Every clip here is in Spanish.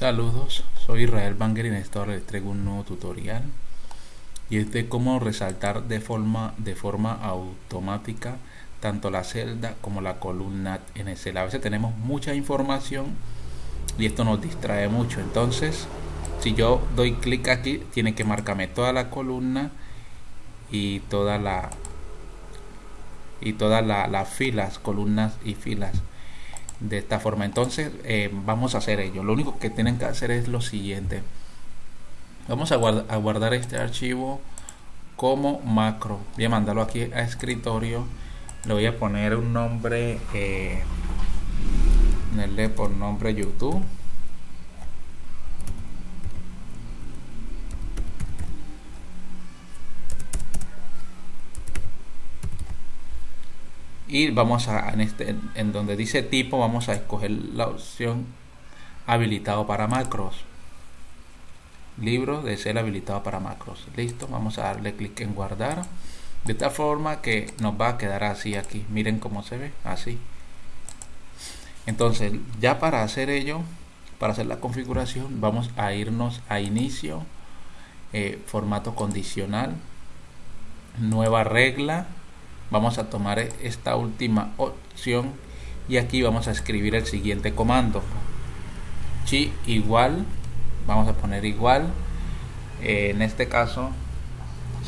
Saludos, soy Israel Banger y en esta hora les traigo un nuevo tutorial y es de cómo resaltar de forma, de forma automática tanto la celda como la columna en Excel. A veces tenemos mucha información y esto nos distrae mucho. Entonces, si yo doy clic aquí, tiene que marcarme toda la columna y toda la y todas las filas, columnas y filas de esta forma. Entonces eh, vamos a hacer ello. Lo único que tienen que hacer es lo siguiente. Vamos a, guardar este archivo como macro. Voy a mandarlo aquí a escritorio. Le voy a poner un nombre eh, por nombre youtube y vamos a en, este, en donde dice tipo vamos a escoger la opción habilitado para macros. Libro de ser habilitado para macros. Listo vamos a darle clic en guardar. De tal forma que nos va a quedar así aquí. Miren cómo se ve así. Entonces ya para hacer ello para hacer la configuración vamos a irnos a inicio eh, formato condicional nueva regla vamos a tomar esta última opción y aquí vamos a escribir el siguiente comando. Chi igual vamos a poner igual. Eh, en este caso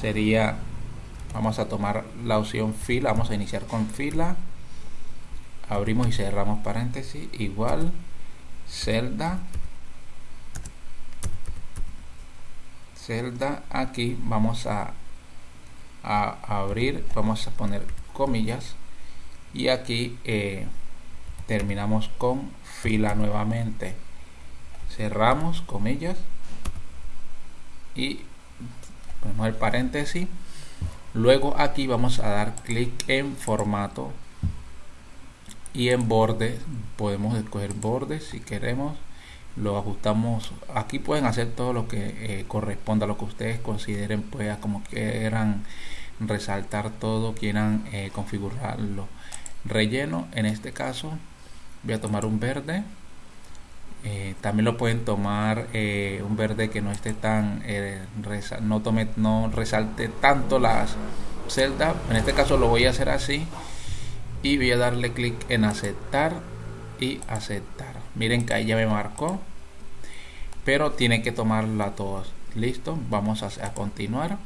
sería vamos a tomar la opción fila vamos a iniciar con fila. Abrimos y cerramos paréntesis igual celda. Celda aquí vamos a a abrir vamos a poner comillas y aquí eh, terminamos con fila nuevamente. Cerramos comillas y ponemos el paréntesis. Luego aquí vamos a dar clic en formato y en borde podemos escoger bordes si queremos lo ajustamos. Aquí pueden hacer todo lo que eh, corresponda lo que ustedes consideren pues como quieran resaltar todo quieran eh, configurarlo. Relleno en este caso voy a tomar un verde. Eh, también lo pueden tomar un verde que no esté tan no tome no resalte tanto las celdas. En este caso lo voy a hacer así y voy a darle clic en aceptar y aceptar. Miren que ahí ya me marcó. Pero tiene que tomarla todos listo vamos a, continuar.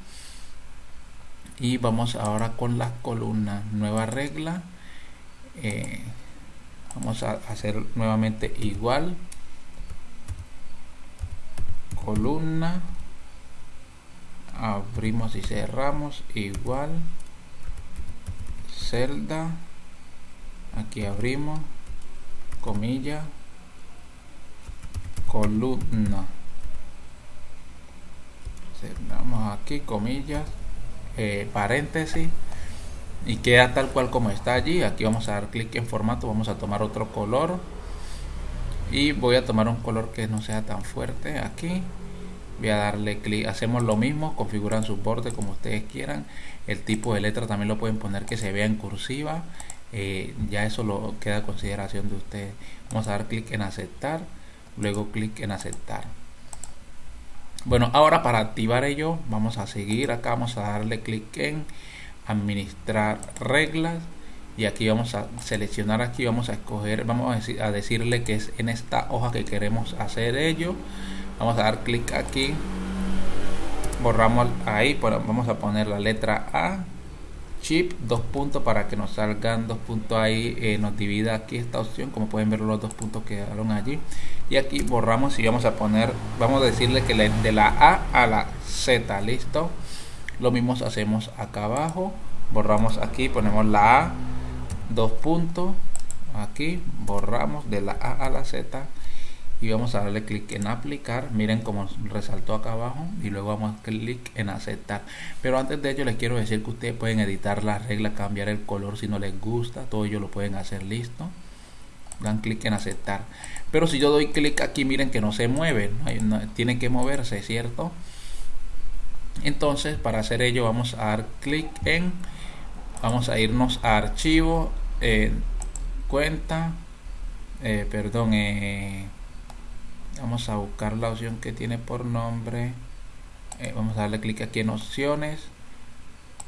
Y vamos ahora con las columnas. Nueva regla. Eh, vamos a hacer nuevamente igual. Columna. Abrimos y cerramos. Igual. Celda. Aquí abrimos comilla columna. Cerramos aquí comillas eh, paréntesis y queda tal cual como está allí. Aquí vamos a dar clic en formato vamos a tomar otro color y voy a tomar un color que no sea tan fuerte aquí. Voy a darle clic hacemos lo mismo configuran su borde como ustedes quieran. El tipo de letra también lo pueden poner que se vea en cursiva eh, ya eso lo queda a consideración de ustedes vamos a dar clic en aceptar luego clic en aceptar. Bueno ahora para activar ello vamos a seguir. Acá vamos a darle clic en administrar reglas. Y aquí vamos a seleccionar aquí vamos a escoger vamos a, decir, a decirle que es en esta hoja que queremos hacer ello. Vamos a dar clic aquí. Borramos ahí vamos a poner la letra A chip dos puntos para que nos salgan dos puntos ahí eh, nos divida aquí esta opción como pueden ver los dos puntos quedaron allí. Y aquí borramos y vamos a poner vamos a decirle que de la A a la Z listo lo mismo hacemos acá abajo. Borramos aquí ponemos la A dos puntos. Aquí borramos de la A a la Z y vamos a darle clic en aplicar. Miren como resaltó acá abajo y luego vamos a clic en aceptar. Pero antes de ello les quiero decir que ustedes pueden editar las reglas cambiar el color si no les gusta. Todo ello lo pueden hacer listo. Dan clic en aceptar. Pero si yo doy clic aquí miren que no se mueve tiene que moverse cierto entonces para hacer ello vamos a dar clic en vamos a irnos a archivo eh, cuenta eh, perdón eh, vamos a buscar la opción que tiene por nombre. Eh, vamos a darle clic aquí en opciones.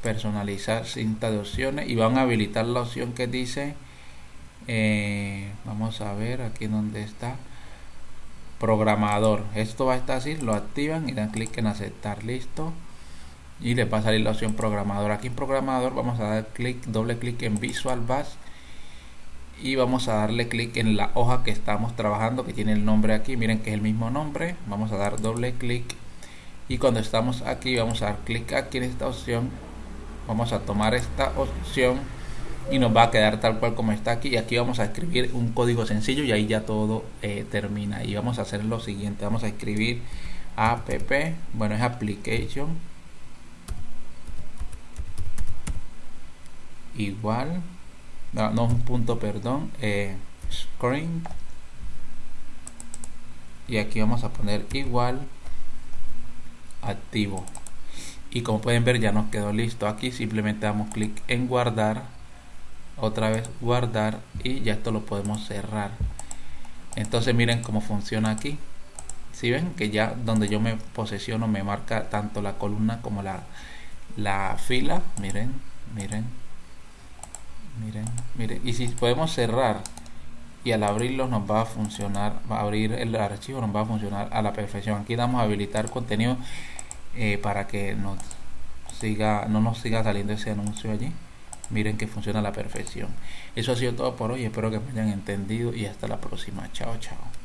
Personalizar cinta de opciones. Y van a habilitar la opción que dice eh, vamos a ver aquí donde está. Programador. Esto va a estar así lo activan y dan clic en aceptar. Listo. Y le va a salir la opción programador. Aquí en programador vamos a dar clic doble clic en visual base y vamos a darle clic en la hoja que estamos trabajando que tiene el nombre aquí. Miren que es el mismo nombre. Vamos a dar doble clic. Y cuando estamos aquí vamos a dar clic aquí en esta opción. Vamos a tomar esta opción y nos va a quedar tal cual como está aquí. Y aquí vamos a escribir un código sencillo y ahí ya todo eh, termina. Y vamos a hacer lo siguiente. Vamos a escribir app. Bueno es application. Igual no, un punto perdón eh, screen. Y aquí vamos a poner igual activo. Y como pueden ver ya nos quedó listo. Aquí simplemente damos clic en guardar. Otra vez guardar y ya esto lo podemos cerrar. Entonces miren cómo funciona aquí. Si ven que ya donde yo me posesiono me marca tanto la columna como la, la fila. Miren miren miren miren. Y si podemos cerrar y al abrirlo nos va a funcionar va a abrir el archivo nos va a funcionar a la perfección. Aquí damos a habilitar contenido eh, para que nos siga no nos siga saliendo ese anuncio allí. Miren que funciona a la perfección. Eso ha sido todo por hoy. Espero que me hayan entendido y hasta la próxima. Chao chao